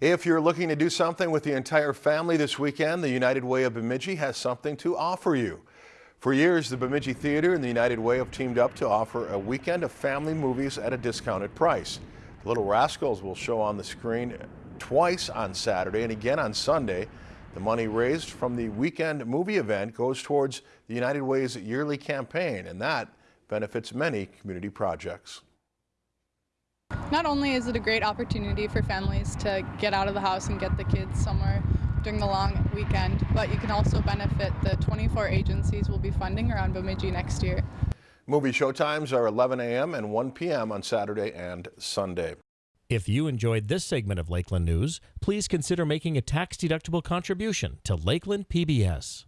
If you're looking to do something with the entire family this weekend, the United Way of Bemidji has something to offer you. For years, the Bemidji Theater and the United Way have teamed up to offer a weekend of family movies at a discounted price. The Little Rascals will show on the screen twice on Saturday and again on Sunday. The money raised from the weekend movie event goes towards the United Way's yearly campaign, and that benefits many community projects. Not only is it a great opportunity for families to get out of the house and get the kids somewhere during the long weekend, but you can also benefit the 24 agencies we'll be funding around Bemidji next year. Movie showtimes are 11 a.m. and 1 p.m. on Saturday and Sunday. If you enjoyed this segment of Lakeland News, please consider making a tax-deductible contribution to Lakeland PBS.